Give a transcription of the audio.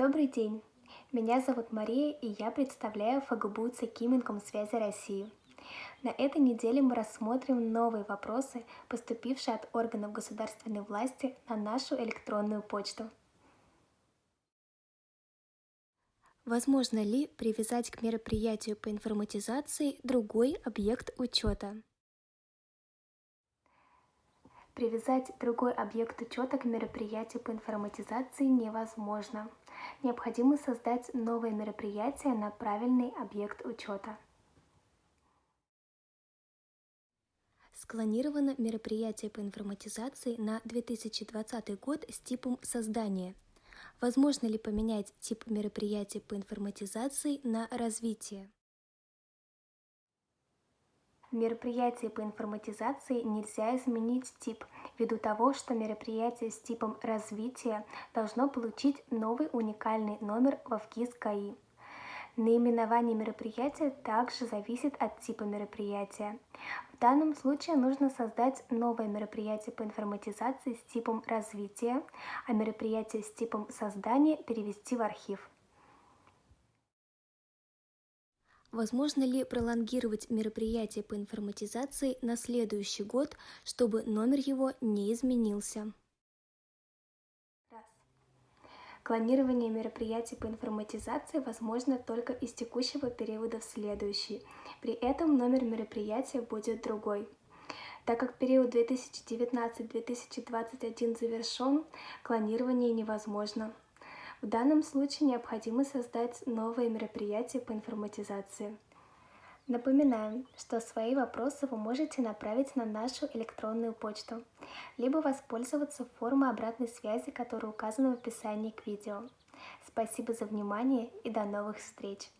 Добрый день! Меня зовут Мария, и я представляю ФГБУ ЦКИ Минкомсвязи России. На этой неделе мы рассмотрим новые вопросы, поступившие от органов государственной власти на нашу электронную почту. Возможно ли привязать к мероприятию по информатизации другой объект учета? Привязать другой объект учета к мероприятию по информатизации невозможно. Необходимо создать новое мероприятие на правильный объект учета. Склонировано мероприятие по информатизации на 2020 год с типом создания. Возможно ли поменять тип мероприятия по информатизации на развитие? В мероприятии по информатизации нельзя изменить тип, ввиду того, что мероприятие с типом развития должно получить новый уникальный номер во ВКИС КАИ. Наименование мероприятия также зависит от типа мероприятия. В данном случае нужно создать новое мероприятие по информатизации с типом развития, а мероприятие с типом создания перевести в архив. Возможно ли пролонгировать мероприятие по информатизации на следующий год, чтобы номер его не изменился? Раз. Клонирование мероприятий по информатизации возможно только из текущего периода в следующий. При этом номер мероприятия будет другой. Так как период 2019-2021 завершен, клонирование невозможно. В данном случае необходимо создать новое мероприятие по информатизации. Напоминаем, что свои вопросы вы можете направить на нашу электронную почту, либо воспользоваться формой обратной связи, которая указана в описании к видео. Спасибо за внимание и до новых встреч!